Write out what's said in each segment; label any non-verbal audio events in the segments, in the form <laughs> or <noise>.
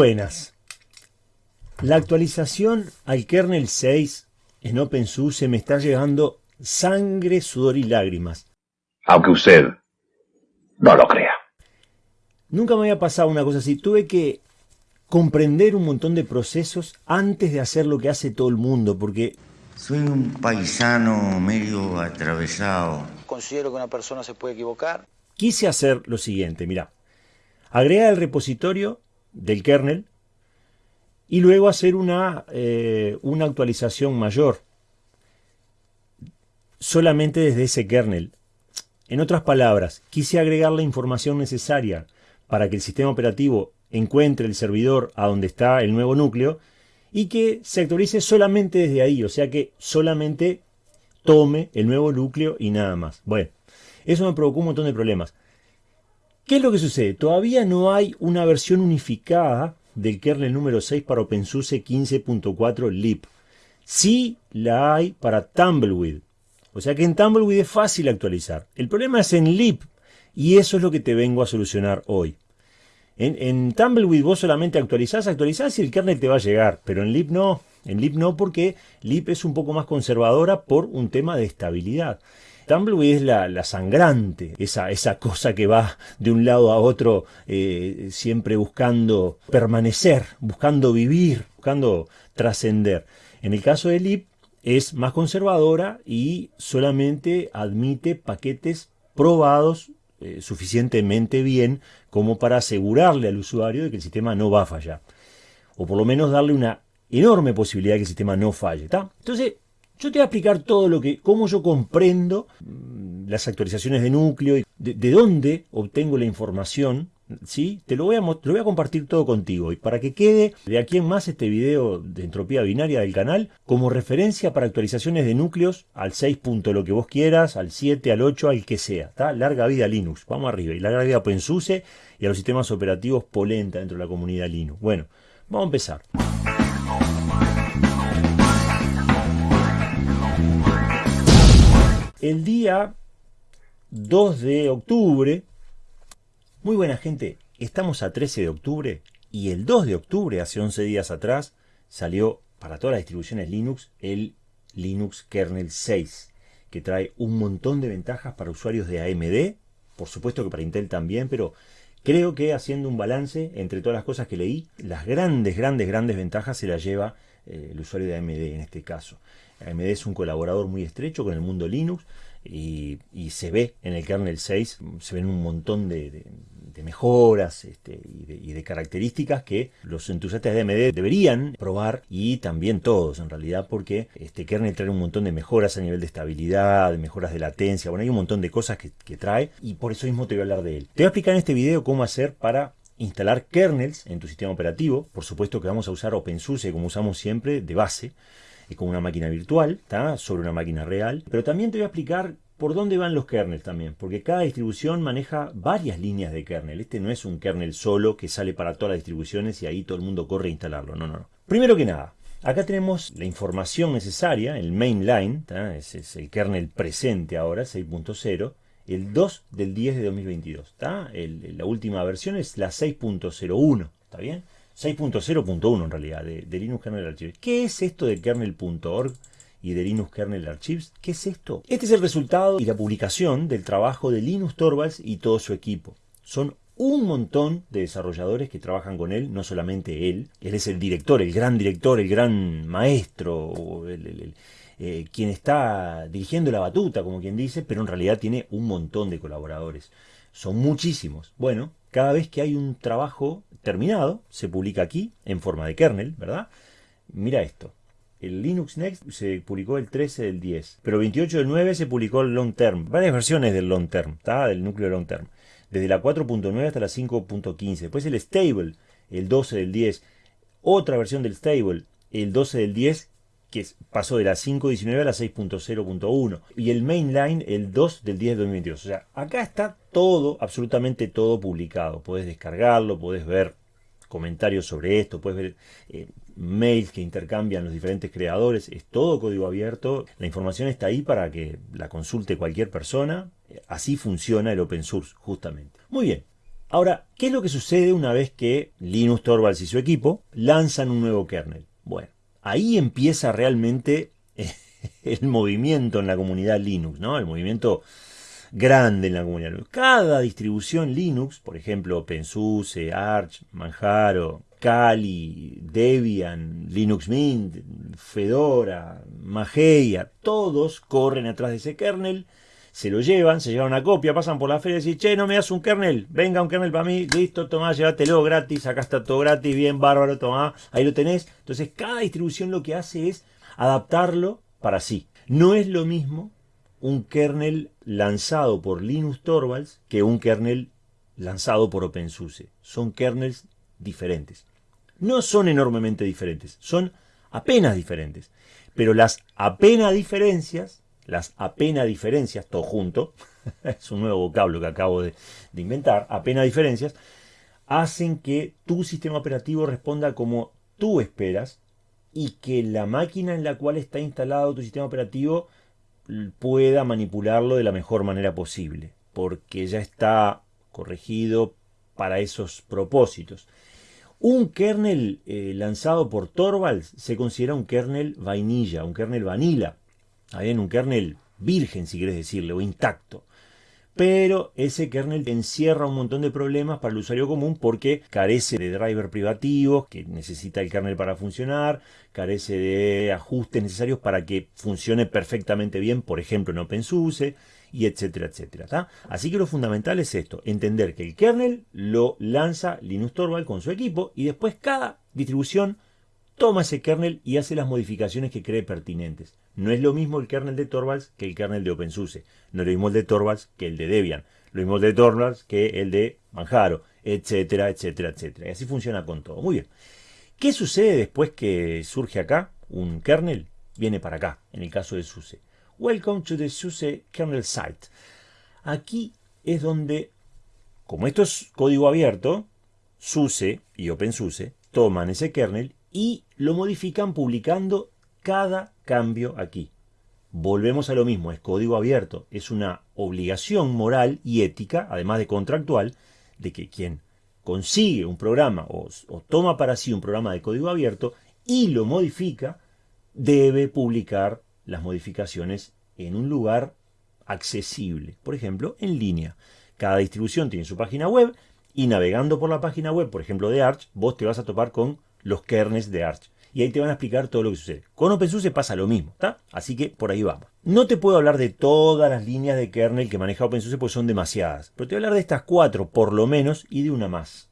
buenas. La actualización al kernel 6 en OpenSUSE me está llegando sangre, sudor y lágrimas. Aunque usted no lo crea. Nunca me había pasado una cosa así. Tuve que comprender un montón de procesos antes de hacer lo que hace todo el mundo, porque... Soy un paisano medio atravesado. Considero que una persona se puede equivocar. Quise hacer lo siguiente, mira. Agregar el repositorio del kernel y luego hacer una, eh, una actualización mayor solamente desde ese kernel. En otras palabras, quise agregar la información necesaria para que el sistema operativo encuentre el servidor a donde está el nuevo núcleo y que se actualice solamente desde ahí, o sea que solamente tome el nuevo núcleo y nada más. Bueno, eso me provocó un montón de problemas. ¿Qué es lo que sucede? Todavía no hay una versión unificada del kernel número 6 para OpenSUSE 15.4 lib. Sí la hay para Tumbleweed. O sea que en Tumbleweed es fácil actualizar. El problema es en lib y eso es lo que te vengo a solucionar hoy. En, Tumbleweed vos solamente actualizás, actualizás y el kernel te va a llegar, pero en lib no. En lib no porque lib es un poco más conservadora por un tema de estabilidad. Tumbleweed es la, sangrante, esa, esa, cosa que va de un lado a otro eh, siempre buscando permanecer, buscando vivir, buscando trascender. En el caso de lib es más conservadora y solamente admite paquetes probados eh, suficientemente bien como para asegurarle al usuario de que el sistema no va a fallar. O por lo menos darle una enorme posibilidad de que el sistema no falle. Entonces, yo te voy a explicar todo lo que, cómo yo comprendo mm, las actualizaciones de núcleo, y de, dónde obtengo la información, ¿sí? Te lo voy, a, lo voy a compartir todo contigo y para que quede de aquí en más este video de entropía binaria del canal como referencia para actualizaciones de núcleos al 6. lo que vos quieras, al 7, al 8, al que sea, ¿está? Larga vida Linux, vamos arriba, y larga vida OpenSUSE y a los sistemas operativos Polenta dentro de la comunidad Linux. Bueno, vamos a empezar. El día 2 de octubre, muy buena gente, estamos a 13 de octubre y el 2 de octubre, hace 11 días atrás, salió para todas las distribuciones Linux el Linux Kernel 6, que trae un montón de ventajas para usuarios de AMD, por supuesto que para Intel también, pero creo que haciendo un balance entre todas las cosas que leí, las grandes, grandes, grandes ventajas se las lleva eh, el usuario de AMD en este caso. AMD es un colaborador muy estrecho con el mundo Linux y, se ve en el kernel 6, se ven un montón de, mejoras este, y, de, características que los entusiastas de AMD deberían probar y también todos en realidad porque este kernel trae un montón de mejoras a nivel de estabilidad, de mejoras de latencia, bueno hay un montón de cosas que, que trae y por eso mismo te voy a hablar de él. Te voy a explicar en este video cómo hacer para instalar kernels en tu sistema operativo. Por supuesto que vamos a usar OpenSUSE como usamos siempre de base como una máquina virtual, sobre una máquina real. Pero también te voy a explicar por dónde van los kernels también, porque cada distribución maneja varias líneas de kernel. Este no es un kernel solo que sale para todas las distribuciones y ahí todo el mundo corre a instalarlo. No, no, no. Primero que nada, acá tenemos la información necesaria, el mainline, ese es el kernel presente ahora, 6.0, el 2 del 10 de 2022. la última versión es la 6.01, ¿está bien? 6.0.1 en realidad, de, Linux Kernel Archives. ¿Qué es esto de kernel.org y de Linux Kernel Archives? ¿Qué es esto? Este es el resultado y la publicación del trabajo de Linus Torvalds y todo su equipo. Son un montón de desarrolladores que trabajan con él, no solamente él. Él es el director, el gran director, el gran maestro, eh, quien está dirigiendo la batuta, como quien dice, pero en realidad tiene un montón de colaboradores. Son muchísimos. Bueno, cada vez que hay un trabajo terminado, se publica aquí en forma de kernel, ¿verdad? Mira esto. El Linux Next se publicó el 13 del 10, pero el 28 del 9 se publicó el Long Term. Varias versiones del Long Term, ¿está? Del núcleo Long Term. Desde la 4.9 hasta la 5.15. Después el Stable, el 12 del 10. Otra versión del Stable, el 12 del 10, que pasó de la 5.19 a la 6.0.1 y el mainline el 2 del 10 de 2022. O sea, acá está todo, absolutamente todo publicado. Puedes descargarlo, puedes ver comentarios sobre esto, puedes ver eh, mails que intercambian los diferentes creadores, es todo código abierto, la información está ahí para que la consulte cualquier persona, así funciona el open source justamente. Muy bien, Ahora, ¿qué es lo que sucede una vez que Linus Torvalds y su equipo lanzan un nuevo kernel? Bueno, ahí empieza realmente <laughs> el movimiento en la comunidad Linux, ¿no? El movimiento grande en la comunidad Linux. Cada distribución Linux, por ejemplo, OpenSUSE, Arch, Manjaro, Kali, Debian, Linux Mint, Fedora, Mageia, todos corren atrás de ese kernel, se lo llevan, se llevan una copia, pasan por la feria y dicen, che, no me das un kernel, venga un kernel para mí, listo, tomá, llévatelo gratis, acá está todo gratis, bien, bárbaro, tomá, ahí lo tenés. Entonces cada distribución lo que hace es adaptarlo para sí. No es lo mismo un kernel lanzado por Linus Torvalds que un kernel lanzado por OpenSUSE. Son kernels diferentes. No son enormemente diferentes, son apenas diferentes. Pero las apenas diferencias, las apenas diferencias, todo junto, <laughs> es un nuevo vocablo que acabo de, inventar, apenas diferencias, hacen que tu sistema operativo responda como tú esperas y que la máquina en la cual está instalado tu sistema operativo pueda manipularlo de la mejor manera posible, porque ya está corregido para esos propósitos. Un kernel eh, lanzado por Torvalds se considera un kernel vainilla, un kernel vanilla, bien, un kernel virgen si quieres decirle, o intacto pero ese kernel encierra un montón de problemas para el usuario común porque carece de driver privativos que necesita el kernel para funcionar, carece de ajustes necesarios para que funcione perfectamente bien, por ejemplo en OpenSUSE, y etcétera, etcétera. Así que lo fundamental es esto, entender que el kernel lo lanza Linux Torvald con su equipo y después cada distribución toma ese kernel y hace las modificaciones que cree pertinentes. No es lo mismo el kernel de Torvalds que el kernel de OpenSUSE. No es lo mismo el de Torvalds que el de Debian. Lo mismo el de Torvalds que el de Manjaro, etcétera, etcétera, etcétera. Y así funciona con todo. Muy bien. ¿Qué sucede después que surge acá un kernel? Viene para acá, en el caso de SUSE. Welcome to the SUSE kernel site. Aquí es donde, como esto es código abierto, SUSE y OpenSUSE toman ese kernel y lo modifican publicando cada cambio aquí. Volvemos a lo mismo, es código abierto, es una obligación moral y ética, además de contractual, de que quien consigue un programa o, toma para sí un programa de código abierto y lo modifica, debe publicar las modificaciones en un lugar accesible, por ejemplo, en línea. Cada distribución tiene su página web y navegando por la página web, por ejemplo, de Arch, vos te vas a topar con los kernels de Arch. Y ahí te van a explicar todo lo que sucede. Con OpenSUSE pasa lo mismo, ¿está? Así que por ahí vamos. No te puedo hablar de todas las líneas de kernel que maneja OpenSUSE porque son demasiadas. Pero te voy a hablar de estas cuatro, por lo menos, y de una más.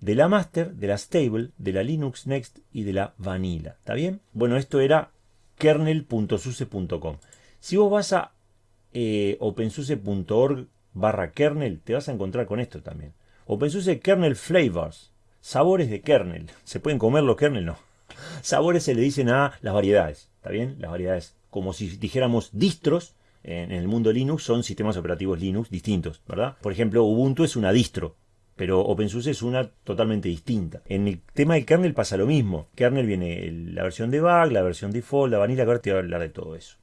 De la master, de la stable, de la Linux Next y de la Vanilla. ¿Está bien? Bueno, esto era kernel.suse.com. Si vos vas a eh, opensuse.org barra kernel, te vas a encontrar con esto también. OpenSUSE Kernel Flavors sabores de kernel. ¿Se pueden comer los kernel? No. Sabores se le dicen a las variedades, ¿está bien? Las variedades, como si dijéramos distros, en el mundo Linux son sistemas operativos Linux distintos, ¿verdad? Por ejemplo, Ubuntu es una distro, pero OpenSUSE es una totalmente distinta. En el tema del kernel pasa lo mismo. Kernel viene la versión debug, la versión default, la vanilla, ahora te voy a hablar de todo eso.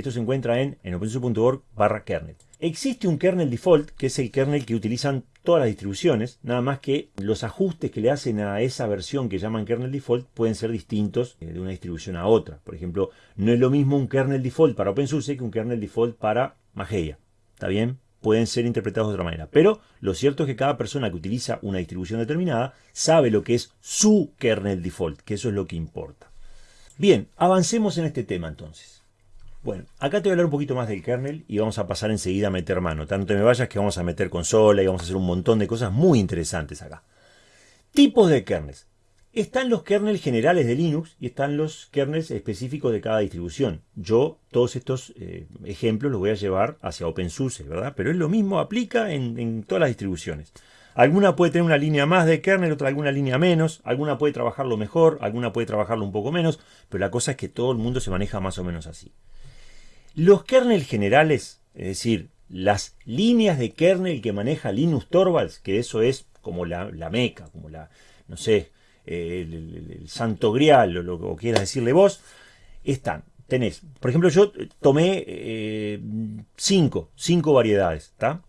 Esto se encuentra en, en opensuse.org barra kernel. Existe un kernel default, que es el kernel que utilizan todas las distribuciones, nada más que los ajustes que le hacen a esa versión que llaman kernel default pueden ser distintos eh, de una distribución a otra. Por ejemplo, no es lo mismo un kernel default para OpenSUSE que un kernel default para Mageia. ¿Está bien? Pueden ser interpretados de otra manera. Pero lo cierto es que cada persona que utiliza una distribución determinada sabe lo que es su kernel default, que eso es lo que importa. Bien, avancemos en este tema entonces. Bueno, acá te voy a hablar un poquito más del kernel y vamos a pasar enseguida a meter mano. Tanto me vayas que vamos a meter consola y vamos a hacer un montón de cosas muy interesantes acá. Tipos de kernels. Están los kernels generales de Linux y están los kernels específicos de cada distribución. Yo todos estos eh, ejemplos los voy a llevar hacia OpenSUSE, ¿verdad? Pero es lo mismo, aplica en, en todas las distribuciones. Alguna puede tener una línea más de kernel, otra alguna línea menos, alguna puede trabajarlo mejor, alguna puede trabajarlo un poco menos, pero la cosa es que todo el mundo se maneja más o menos así. Los kernel generales, es decir, las líneas de kernel que maneja Linus Torvalds, que eso es como la, meca, como la, no sé, el, santo grial o lo que quieras decirle vos, están. Tenés, por ejemplo, yo tomé 5 eh, cinco, cinco variedades, ¿está?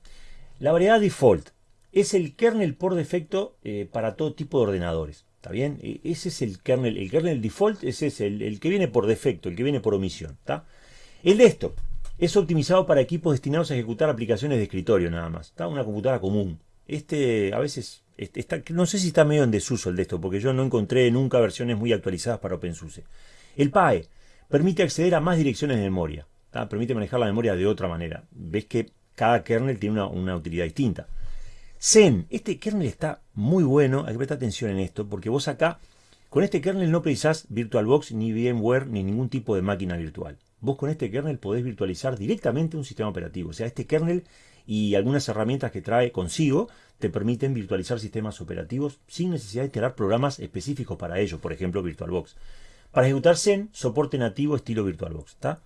La variedad default, es el kernel por defecto eh, para todo tipo de ordenadores. ¿Está bien? E, ese es el kernel, el kernel default, es el, el que viene por defecto, el que viene por omisión. ¿está? El desktop es optimizado para equipos destinados a ejecutar aplicaciones de escritorio nada más. Está una computadora común. Este a veces está, no sé si está medio en desuso el desktop, porque yo no encontré nunca versiones muy actualizadas para OpenSUSE. El PAE permite acceder a más direcciones de memoria. Permite manejar la memoria de otra manera. Ves que cada kernel tiene una, una utilidad distinta. Zen, este kernel está muy bueno, hay que prestar atención en esto, porque vos acá, con este kernel no precisás VirtualBox, ni VMware, ni ningún tipo de máquina virtual. Vos con este kernel podés virtualizar directamente un sistema operativo. O sea, este kernel y algunas herramientas que trae consigo te permiten virtualizar sistemas operativos sin necesidad de instalar programas específicos para ello, por ejemplo VirtualBox. Para ejecutar Zen, soporte nativo estilo VirtualBox. ¿está?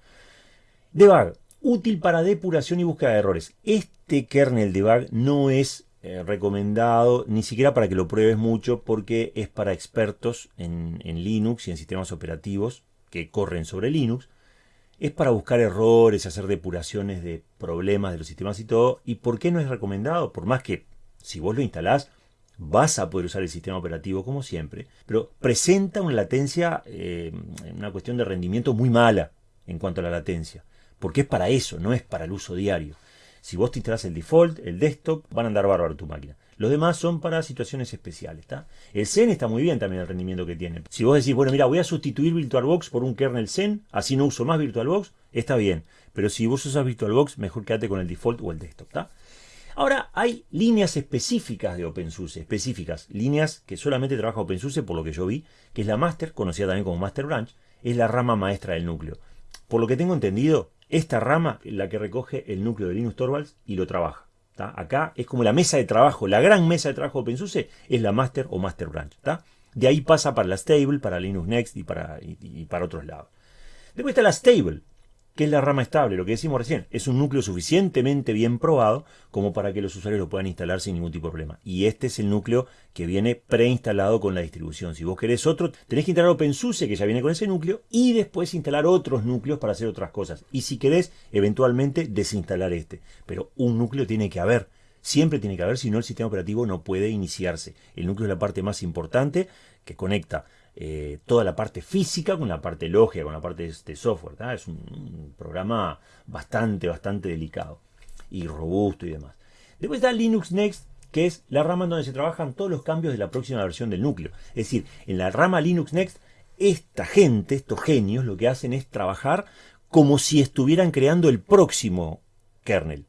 Debug, útil para depuración y búsqueda de errores. Este kernel debug no es eh, recomendado, ni siquiera para que lo pruebes mucho, porque es para expertos en, Linux y en sistemas operativos que corren sobre Linux. Es para buscar errores, hacer depuraciones de problemas de los sistemas y todo. ¿Y por qué no es recomendado? Por más que si vos lo instalás, vas a poder usar el sistema operativo como siempre, pero presenta una latencia, eh, una cuestión de rendimiento muy mala en cuanto a la latencia, porque es para eso, no es para el uso diario. Si vos te instalás el default, el desktop, van a andar bárbaro tu máquina. Los demás son para situaciones especiales. ¿está? El Zen está muy bien también el rendimiento que tiene. Si vos decís, bueno, mira, voy a sustituir VirtualBox por un kernel Zen, así no uso más VirtualBox, está bien. Pero si vos usas VirtualBox, mejor quédate con el default o el desktop. ¿está? Ahora, hay líneas específicas de OpenSUSE, específicas, líneas que solamente trabaja OpenSUSE, por lo que yo vi, que es la Master, conocida también como Master Branch, es la rama maestra del núcleo. Por lo que tengo entendido, esta rama es la que recoge el núcleo de Linux Torvalds y lo trabaja. Acá es como la mesa de trabajo, la gran mesa de trabajo de OpenSUSE es la Master o Master Branch. De ahí pasa para la Stable, para Linux Next y para, y para otros lados. Después está la Stable, que es la rama estable, lo que decimos recién, es un núcleo suficientemente bien probado como para que los usuarios lo puedan instalar sin ningún tipo de problema. Y este es el núcleo que viene preinstalado con la distribución. Si vos querés otro, tenés que instalar OpenSUSE, que ya viene con ese núcleo, y después instalar otros núcleos para hacer otras cosas. Y si querés, eventualmente desinstalar este. Pero un núcleo tiene que haber. Siempre tiene que haber, si no el sistema operativo no puede iniciarse. El núcleo es la parte más importante que conecta eh, toda la parte física con la parte lógica, con la parte de este software. Es un, programa bastante, bastante delicado y robusto y demás. Después está Linux Next, que es la rama en donde se trabajan todos los cambios de la próxima versión del núcleo. Es decir, en la rama Linux Next, esta gente, estos genios, lo que hacen es trabajar como si estuvieran creando el próximo kernel.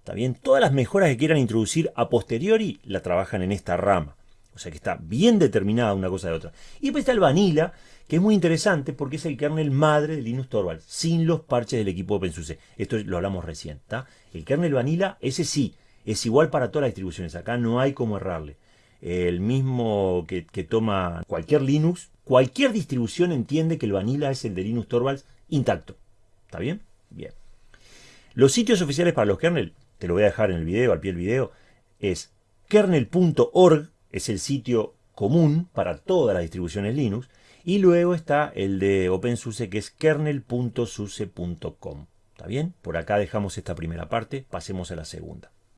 ¿Está bien? Todas las mejoras que quieran introducir a posteriori la trabajan en esta rama. O sea que está bien determinada una cosa de otra. Y después está el Vanilla, que es muy interesante porque es el kernel madre de Linux Torvalds, sin los parches del equipo OpenSUSE. Esto lo hablamos recién. El kernel Vanilla, ese sí, es igual para todas las distribuciones. Acá no hay como errarle. El mismo que, toma cualquier Linux, cualquier distribución entiende que el Vanilla es el de Linux Torvalds intacto. ¿Está bien? Bien. Los sitios oficiales para los kernel, te lo voy a dejar en el video, al pie del video, es kernel.org es el sitio común para todas las distribuciones Linux. Y luego está el de OpenSUSE que es kernel.suse.com. ¿Está bien? Por acá dejamos esta primera parte, pasemos a la segunda.